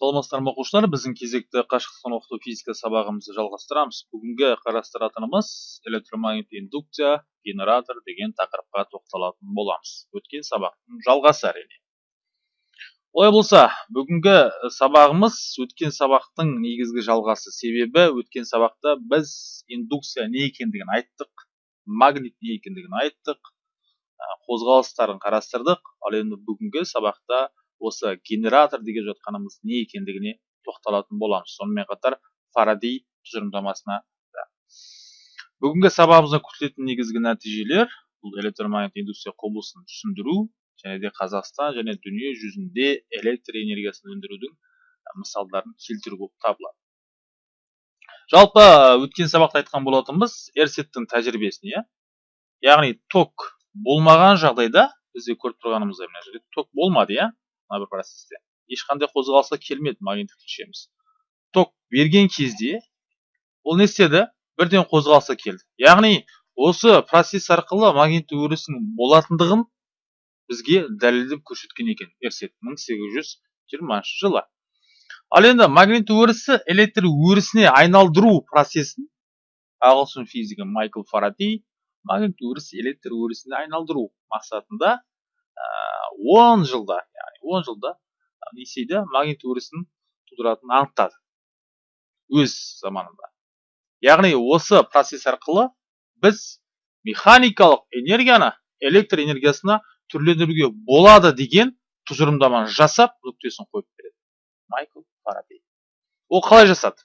саламатсыздар ма оқушылар? Біздің кезекті қашықтықтан оқыту физика сабағымызды жалғастырамыз. Бүгінгі қарастыратынымыз электромагнитті индукция генератор деген тақырыпқа тоқталатын боламыз. Өткен сабақтың жалғасы әрине. Олай болса бүгінгі сабағымыз өткен сабақтың негізгі жалғасы. Себебі өткен сабақта біз индукция не екендігін айттық магнит не екендігін айттық қозғалыстарын қарастырдық. Ал енді бүгінгі сабақта осы генератор деген жатқанымыз не екендігіне тоқталатын боламыз. Сонымен қатар фарадей тұжырымдамасына да. Бүгінгі сабағымызда күтілетін негізгі нәтижелер бұл электромагнит индустрия құбылысын түсіндіру және де қазақстан және дүние жүзінде электр энергиясын өндірудің мысалдарын келтіру болып табылады. Жалпы өткен сабақта айтқан болатынбыз эрсеттің тәжірибесін иә яғни ток болмаған жағдайда бізде көріп тұрғанымыздай мына жерде ток болмады иә? Мына бір процесте ешқандай қозғалысқа келмеді магниттік түйшеміз ток берген кезде ол не істеді? Бірден қозғалысқа келді. Яғни осы процесс арқылы магниттік өрістің болатындығын бізге дәлелдеп көрсеткен екен. Эрсет мың сегіз жүз жиырмасыншы жылы. Ал енді магнит өрісі электр өрісіне айналдыру процесін ағылшын физигі майкл фарадей магнит өрісі электр өрісіне айналдыру мақсатында он жылда он жылда не істейді магнит өрісін анықтады. Өз заманында. Яғни осы процесс арқылы біз механикалық энергияны электр энергиясына түрлендіруге болады деген тұжырымдаманы жасап нүктесін қойып береді. Майкл фарадей ол қалай жасады?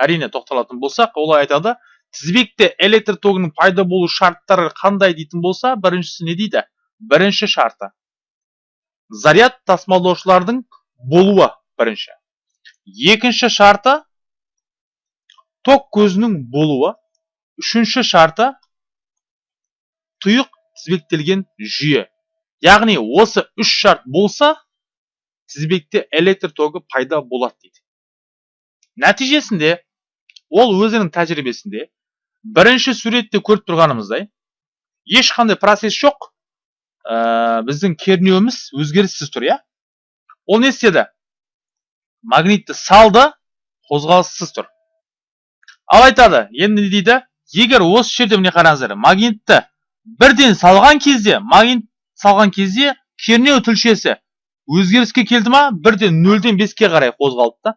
Әрине тоқталатын болсақ олай айтады тізбекте электр тогының пайда болу шарттары қандай дейтін болса біріншісі не дейді? Бірінші шарты. Заряд тасымалдаушылардың болуы бірінші. Екінші шарты ток көзінің болуы. Үшінші шарты тұйық тізбектелген жүйе. Яғни осы үш шарт болса тізбекте электр тогы пайда болады дейді. Нәтижесінде ол өзінің тәжірибесінде бірінші суретте көріп тұрғанымыздай ешқандай процесс жоқ ә, біздің кернеуіміз өзгеріссіз тұр иә? Ол не істеді? Магнитті салды қозғалыссыз тұр. Ал айтады енді не дейді? Егер осы жерде міне қараңыздар магнитті бірден салған кезде магнит салған кезде кернеу тілшесі өзгеріске келді ма? Бірден нөлден беске қарай қозғалды да.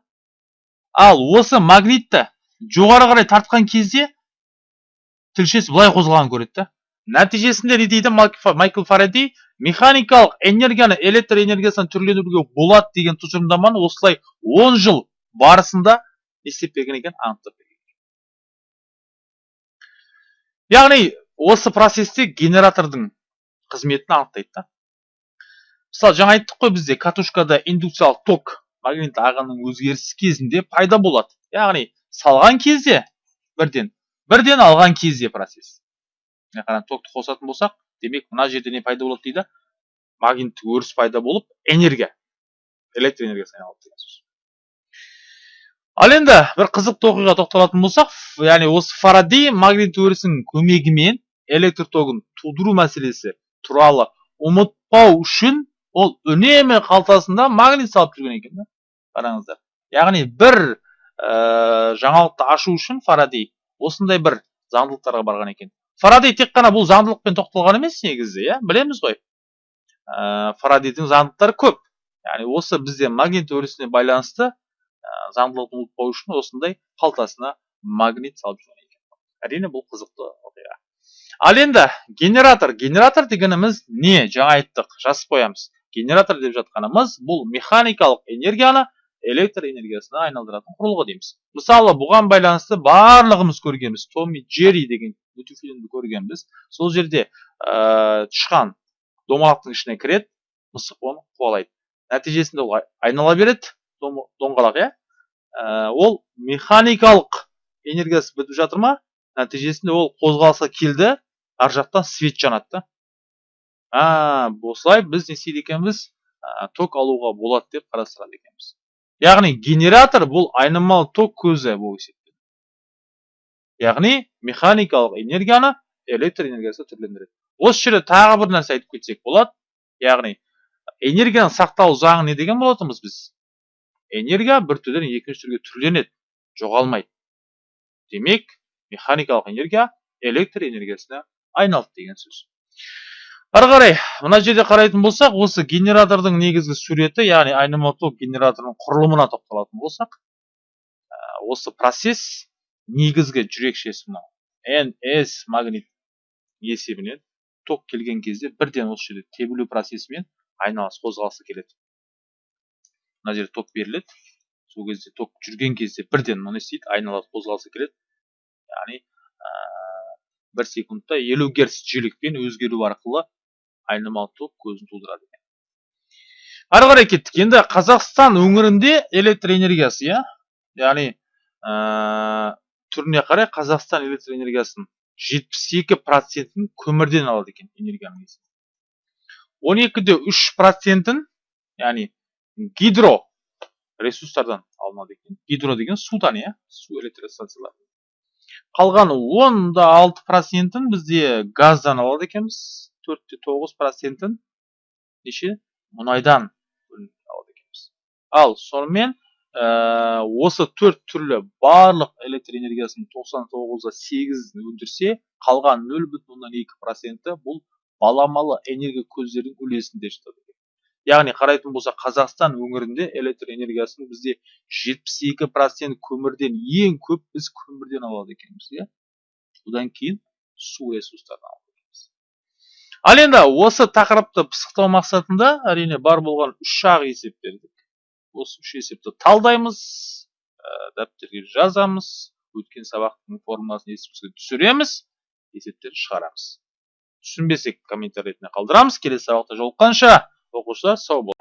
Ал осы магнитті жоғары қарай тартқан кезде тілшесі былай қозғалғанын көреді да. Нәтижесінде не дейді? Майкл фарадей механикалық энергияны электр энергиясынан түрлендіруге болады деген тұжырымдаманы осылай 10 жыл барысында істеп берген екен анықтап берген яғни осы процесте генератордың қызметін анықтайды да. Мысалы жаңа айттық қой бізде катушкада индукциялық ток магнит ағынның өзгерісі кезінде пайда болады. Яғни салған кезде бірден бірден алған кезде процесс. Қараңыз токты қосатын болсақ демек мына жерде не пайда болады дейді? Магниттік өріс пайда болып энергия электр энергиясы айналады деген сөз. ал енді бір қызықты оқиға тоқталатын болсақ яғни осы фарадей магнит өрісінің көмегімен электр тогын тудыру мәселесі туралы ұмытпау үшін ол үнемі қалтасында магнит салып жүрген екен да қараңыздар. яғни бір ә, жаңалықты ашу үшін фарадей осындай бір заңдылықтарға барған екен. Фарадей тек қана бұл заңдылықпен тоқталған емес негізі иә? Білеміз ғой. Ә, фарадейдің заңдылықтары көп. Яғни осы бізде магнит өрісіне байланысты ә, заңдылықты ұмытпау үшін осындай қалтасына магнит салып жүрген екен. Әрине бұл қызықты оқиға. Ал енді генератор. Генератор дегеніміз не? Жаңа айттық. Жазып қоямыз. Генератор деп жатқанымыз бұл механикалық энергияны электр энергиясына айналдыратын құрылғы дейміз. Мысалы бұған байланысты барлығымыз көргенбіз. Томми джерри деген мультифильмді көргенбіз. Сол жерде ә, тышқан домалақтың ішіне кіреді мысық оны қуалайды. Нәтижесінде ол айнала береді доңғалақ иә? Ә, ол механикалық энергиясы бітіп жатыр ма? Нәтижесінде ол қозғалысқа келді ар жақтан свет жанады да. А осылай біз не істейді екенбіз? Ә, ток алуға болады деп қарастырады екенбіз. Яғни генератор бұл айнымалы ток көзі болып есептеледі. Яғни механикалық энергияны электр энергиясына түрлендіреді. Осы жерде тағы бір нәрсе айтып кетсек болады. Яғни энергияның сақталу заңы не деген болатынбыз біз? Энергия бір түрден екінші түрге түрленеді жоғалмайды. Демек механикалық энергия электр энергиясына айналды деген сөз. Ары қарай мына жерде қарайтын болсақ осы генератордың негізгі суреті яғни айнымалы ток генераторының құрылымына тоқталатын болсақ осы процесс негізгі жүрекшесі мынау ns магнит есебінен ток келген кезде бірден осы жерде тебілу процесімен айналыс қозғалысы келеді. Мына жерде ток беріледі. Сол кезде ток жүрген кезде бірден не істейді айналыс қозғалысы келеді. Яғни ә, бір секундта елу герц жиілікпен өзгеру арқылы айнымалы ток көзін тудырады екен. Ары қарай кеттік. Енді қазақстан өңірінде электр энергиясы иә? Яғни ә, түріне қарай қазақстан электр энергиясының жетпіс екі процентін көмірден алады екен энергияның он екі де үш процентін яғни гидро ресурстардан алынады екен. Гидро деген судан иә? Су электростанциялар қалған он да алты процентін бізде газдан алады екенбіз. Төрт те тоғыз процентін неше мұнайдан алады екенбіз ал сонымен ә, осы төрт түрлі барлық электр энергиясының тоқсан тоғыз да сегізін өндірсе қалған нөл бүтін оннан екі проценті бұл баламалы энергия көздерінің үлесінде жатады яғни қарайтын болсақ қазақстан өңірінде электр энергиясын бізде жетпіс екі процент көмірден ең көп біз көмірден алады екенбіз иә одан кейін су ресурстарынан ал енді осы тақырыпты пысықтау мақсатында әрине бар болған үш ақ есеп бердік осы үш есепті талдаймыз ә, дәптерге жазамыз өткен сабақтың формуласын есімізге түсіреміз есептерді шығарамыз. Түсінбесек комментарий ретінде қалдырамыз. Келесі сабақта жолыққанша оқушылар сау бол